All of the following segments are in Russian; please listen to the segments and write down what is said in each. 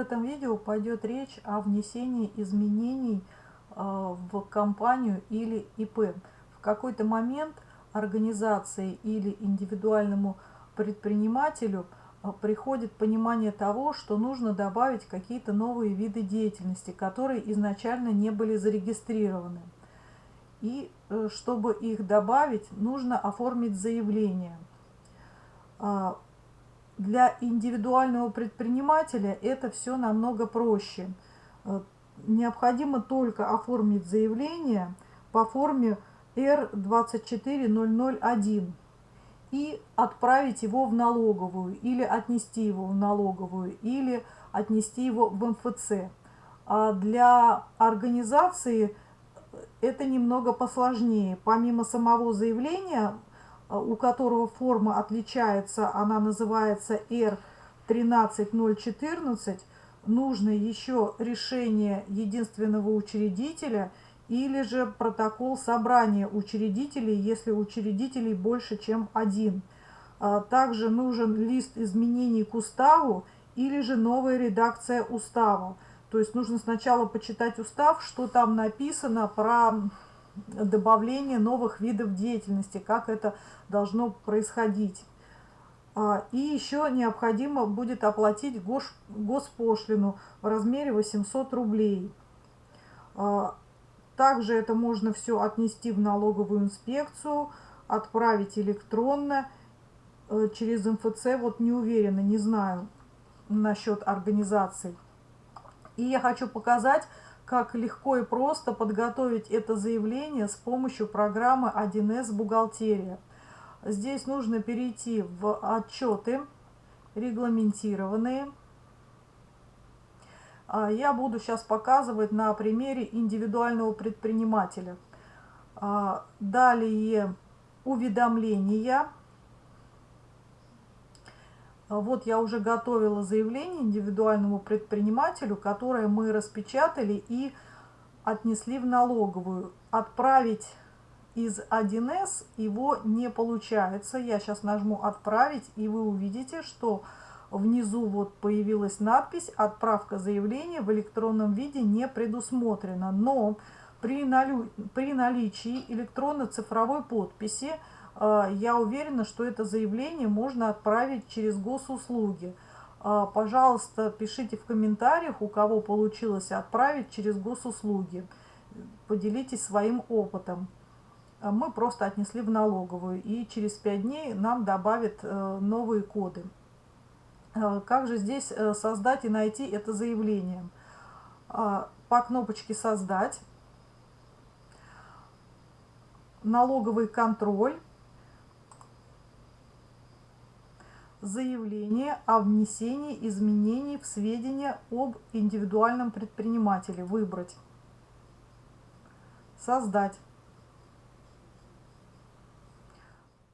этом видео пойдет речь о внесении изменений э, в компанию или ИП. В какой-то момент организации или индивидуальному предпринимателю э, приходит понимание того, что нужно добавить какие-то новые виды деятельности, которые изначально не были зарегистрированы. И э, чтобы их добавить, нужно оформить заявление. Для индивидуального предпринимателя это все намного проще. Э, необходимо только оформить заявление по форме R24001 и отправить его в налоговую, или отнести его в налоговую, или отнести его в МФЦ. А для организации это немного посложнее. Помимо самого заявления у которого форма отличается, она называется R13014, нужно еще решение единственного учредителя или же протокол собрания учредителей, если учредителей больше, чем один. А также нужен лист изменений к уставу или же новая редакция устава. То есть нужно сначала почитать устав, что там написано про добавление новых видов деятельности, как это должно происходить. А, и еще необходимо будет оплатить госпошлину в размере 800 рублей. А, также это можно все отнести в налоговую инспекцию, отправить электронно э, через МФЦ. Вот не уверена, не знаю насчет организаций. И я хочу показать, как легко и просто подготовить это заявление с помощью программы 1С «Бухгалтерия». Здесь нужно перейти в отчеты регламентированные. А, я буду сейчас показывать на примере индивидуального предпринимателя. А, далее уведомления вот я уже готовила заявление индивидуальному предпринимателю, которое мы распечатали и отнесли в налоговую. Отправить из 1С его не получается. Я сейчас нажму «Отправить», и вы увидите, что внизу вот появилась надпись «Отправка заявления в электронном виде не предусмотрена». Но при, наличии электронно-цифровой подписи а, я уверена, что это заявление можно отправить через госуслуги. А, пожалуйста, пишите в комментариях, у кого получилось отправить через госуслуги. Поделитесь своим опытом. А, мы просто отнесли в налоговую, и через 5 дней нам добавят э, новые коды. Как же здесь э, создать и найти это заявление? По кнопочке «Создать», налоговый контроль, заявление о внесении изменений в сведения об индивидуальном предпринимателе. Выбрать. Создать.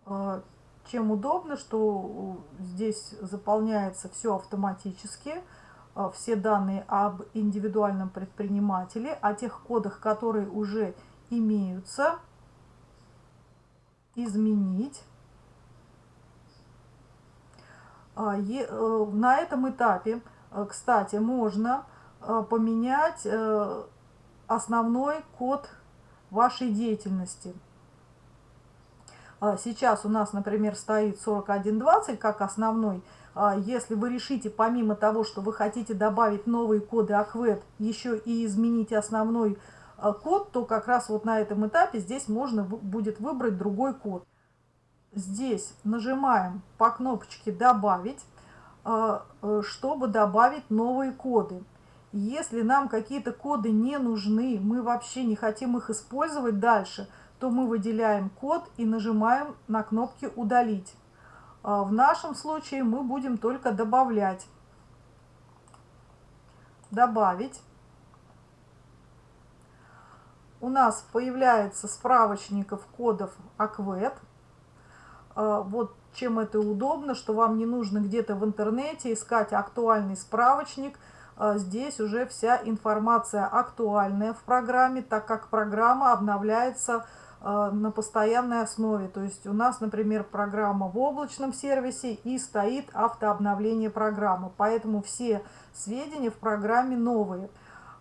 А, чем удобно, что здесь заполняется все автоматически, а, все данные об индивидуальном предпринимателе, о тех кодах, которые уже имеются, изменить. А, э, на этом этапе, э, кстати, можно э, поменять основной код вашей деятельности. А, сейчас у нас, например, стоит 4120 как основной. А, если вы решите, помимо того, что вы хотите добавить новые коды АКВЭД, еще и изменить основной код, то как раз вот на этом этапе здесь можно будет выбрать другой код здесь нажимаем по кнопочке «Добавить», а, э, чтобы добавить новые коды. Если нам какие-то коды не нужны, мы вообще не хотим их использовать дальше, то мы выделяем код и нажимаем на кнопки «Удалить». А, в нашем случае мы будем только добавлять. Добавить. У нас появляется справочников кодов АКВЭД. А, вот чем это удобно, что вам не нужно где-то в интернете искать актуальный справочник. А, здесь уже вся информация актуальная в программе, так как программа обновляется э, на постоянной основе. То есть у нас, например, программа в облачном сервисе и стоит автообновление программы. Поэтому все сведения в программе новые.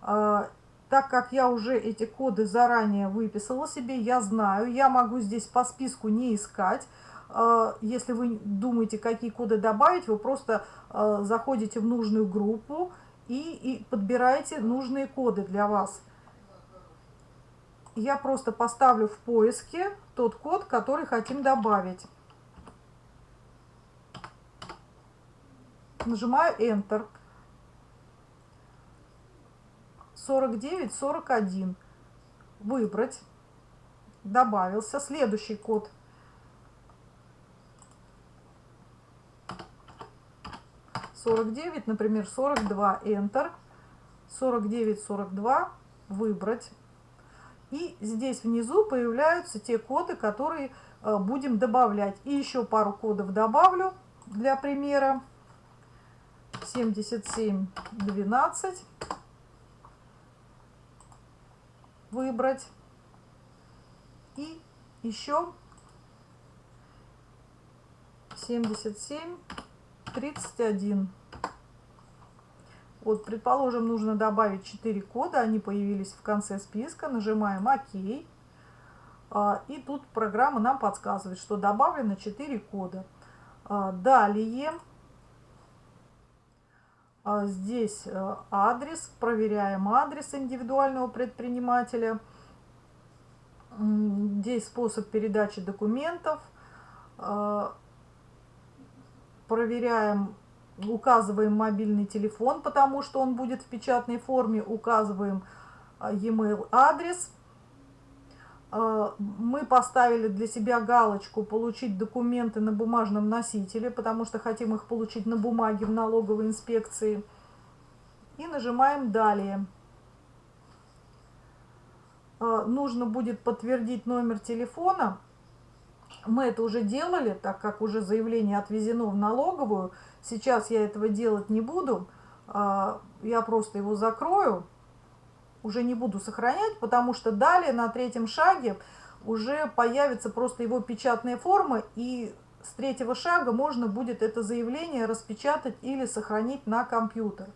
Так как я уже эти коды заранее выписала себе, я знаю, я могу здесь по списку не искать. Э, если вы думаете, какие коды добавить, вы просто э, заходите в нужную группу и, и подбираете нужные коды для вас. Я просто поставлю в поиске тот код, который хотим добавить. Нажимаю Enter. 49, 41. Выбрать. Добавился. Следующий код. Сорок девять, например, сорок два. Enter. Сорок девять, сорок два. Выбрать. И здесь внизу появляются те коды, которые э, будем добавлять. И еще пару кодов добавлю для примера. 77, 12 выбрать. И еще 77, 31. Вот, предположим, нужно добавить 4 кода, они появились в конце списка, нажимаем ОК. А, и тут программа нам подсказывает, что добавлено 4 кода. А, далее а, здесь э, адрес, проверяем адрес индивидуального предпринимателя. Здесь способ передачи документов. А, проверяем, указываем мобильный телефон, потому что он будет в печатной форме. Указываем а, e-mail адрес. Э, мы поставили для себя галочку «Получить документы на бумажном носителе», потому что хотим их получить на бумаге в налоговой инспекции. И нажимаем «Далее». Э, нужно будет подтвердить номер телефона. Мы это уже делали, так как уже заявление отвезено в налоговую. Сейчас я этого делать не буду. Э, я просто его закрою уже не буду сохранять, потому что далее на третьем шаге уже появится просто его печатная форма, и с третьего шага можно будет это заявление распечатать или сохранить на компьютер.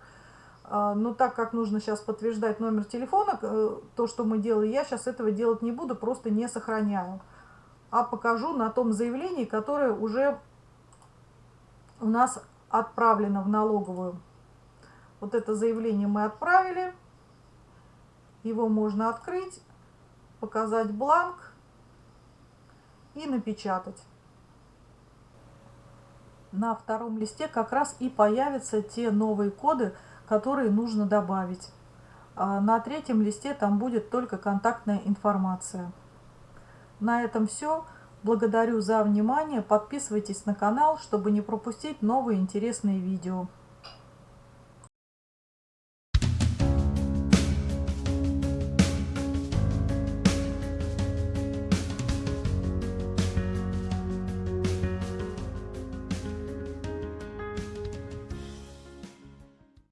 А, но так как нужно сейчас подтверждать номер телефона, э, то, что мы делали, я сейчас этого делать не буду, просто не сохраняю. А покажу на том заявлении, которое уже у нас отправлено в налоговую. Вот это заявление мы отправили. Его можно открыть, показать бланк и напечатать. На втором листе как раз и появятся те новые коды, которые нужно добавить. А на третьем листе там будет только контактная информация. На этом все. Благодарю за внимание. Подписывайтесь на канал, чтобы не пропустить новые интересные видео.